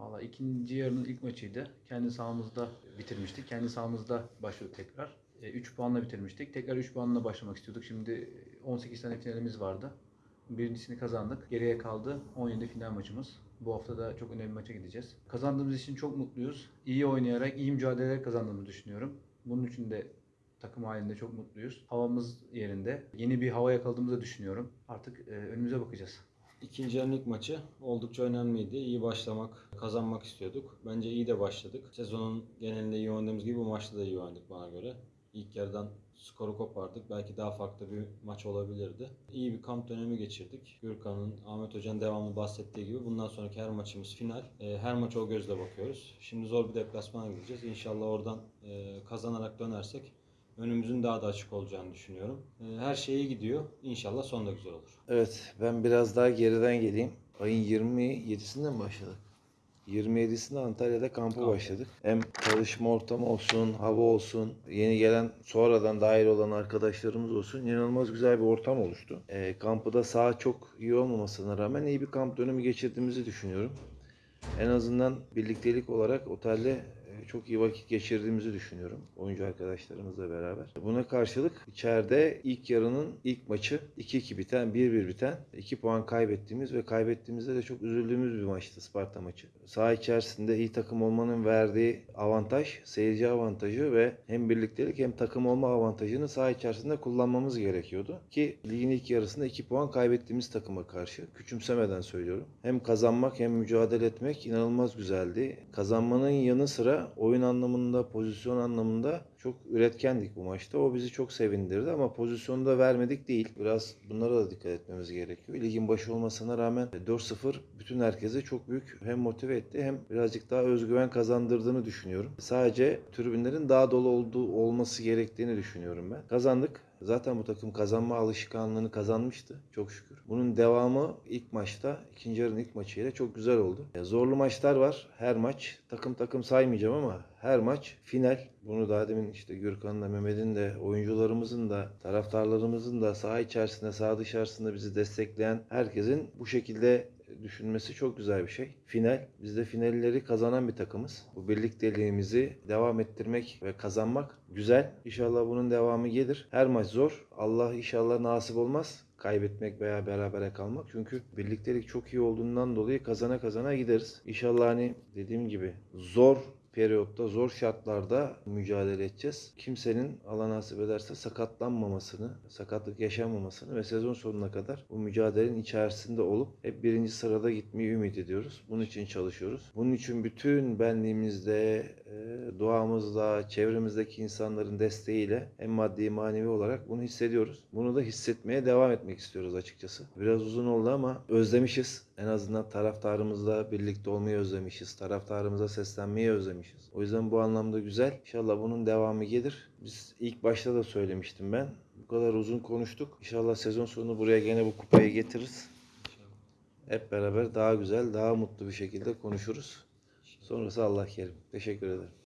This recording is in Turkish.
Valla ikinci yarının ilk maçıydı. Kendi sahamızda bitirmiştik. Kendi sahamızda başlıyorduk tekrar. 3 puanla bitirmiştik. Tekrar 3 puanla başlamak istiyorduk. Şimdi 18 tane finalimiz vardı. Birincisini kazandık. Geriye kaldı 17 final maçımız. Bu hafta da çok önemli maça gideceğiz. Kazandığımız için çok mutluyuz. İyi oynayarak, iyi mücadeleler kazandığımızı düşünüyorum. Bunun için de takım halinde çok mutluyuz. Havamız yerinde. Yeni bir hava yakaladığımızı düşünüyorum. Artık e, önümüze bakacağız. İkinci yarının maçı oldukça önemliydi. İyi başlamak, kazanmak istiyorduk. Bence iyi de başladık. Sezonun genelinde iyi oynadığımız gibi bu maçta da iyi oynadık bana göre. İlk yarıdan skoru kopardık. Belki daha farklı bir maç olabilirdi. İyi bir kamp dönemi geçirdik. Gürkan'ın, Ahmet Hoca'nın devamlı bahsettiği gibi bundan sonraki her maçımız final. Ee, Her maça o gözle bakıyoruz. Şimdi zor bir deplasmana gideceğiz. İnşallah oradan e, kazanarak dönersek önümüzün daha da açık olacağını düşünüyorum. Ee, Her şey iyi gidiyor. İnşallah son da güzel olur. Evet, ben biraz daha geriden geleyim. Ayın 27'sinde mi başladık? 27'sinde Antalya'da kampa Kamp. başladık. Hem çalışma ortamı olsun, hava olsun, yeni gelen sonradan dahil olan arkadaşlarımız olsun inanılmaz güzel bir ortam oluştu. E, kampı da saha çok iyi olmamasına rağmen iyi bir kamp dönemi geçirdiğimizi düşünüyorum. En azından birliktelik olarak otelde çok iyi vakit geçirdiğimizi düşünüyorum. Oyuncu arkadaşlarımızla beraber. Buna karşılık içeride ilk yarının ilk maçı 2-2 biten, 1-1 biten, 2 puan kaybettiğimiz ve kaybettiğimizde de çok üzüldüğümüz bir maçtı Sparta maçı. Saha içerisinde iyi takım olmanın verdiği avantaj, seyirci avantajı ve hem birliktelik hem takım olma avantajını saha içerisinde kullanmamız gerekiyordu. Ki ligin ilk yarısında 2 puan kaybettiğimiz takıma karşı. Küçümsemeden söylüyorum. Hem kazanmak hem mücadele etmek inanılmaz güzeldi. Kazanmanın yanı sıra oyun anlamında, pozisyon anlamında çok üretkendik bu maçta. O bizi çok sevindirdi ama pozisyonu da vermedik değil. Biraz bunlara da dikkat etmemiz gerekiyor. Ligin başı olmasına rağmen 4-0 bütün herkese çok büyük hem motive etti hem birazcık daha özgüven kazandırdığını düşünüyorum. Sadece tribünlerin daha dolu olduğu olması gerektiğini düşünüyorum ben. Kazandık. Zaten bu takım kazanma alışkanlığını kazanmıştı çok şükür. Bunun devamı ilk maçta, ikinci yarının ilk maçıyla çok güzel oldu. Zorlu maçlar var. Her maç takım takım saymayacağım ama her maç final. Bunu daha demin işte Gürkan'ın da Mehmet'in de oyuncularımızın da taraftarlarımızın da saha içerisinde saha dışarısında bizi destekleyen herkesin bu şekilde düşünmesi çok güzel bir şey. Final. Biz de finalleri kazanan bir takımız. Bu birlikteliğimizi devam ettirmek ve kazanmak güzel. İnşallah bunun devamı gelir. Her maç zor. Allah inşallah nasip olmaz kaybetmek veya berabere kalmak. Çünkü birliktelik çok iyi olduğundan dolayı kazana kazana gideriz. İnşallah hani dediğim gibi zor periyotta, zor şartlarda mücadele edeceğiz. Kimsenin Allah nasip ederse sakatlanmamasını, sakatlık yaşanmamasını ve sezon sonuna kadar bu mücadelenin içerisinde olup hep birinci sırada gitmeyi ümit ediyoruz. Bunun için çalışıyoruz. Bunun için bütün benliğimizde, e, duamızla, çevremizdeki insanların desteğiyle hem maddi manevi olarak bunu hissediyoruz. Bunu da hissetmeye devam etmek istiyoruz açıkçası. Biraz uzun oldu ama özlemişiz. En azından taraftarımızla birlikte olmayı özlemişiz. Taraftarımıza seslenmeyi özlemişiz. O yüzden bu anlamda güzel. İnşallah bunun devamı gelir. Biz ilk başta da söylemiştim ben. Bu kadar uzun konuştuk. İnşallah sezon sonu buraya gene bu kupayı getiririz. Hep beraber daha güzel, daha mutlu bir şekilde konuşuruz. Sonrası Allah kerim. Teşekkür ederim.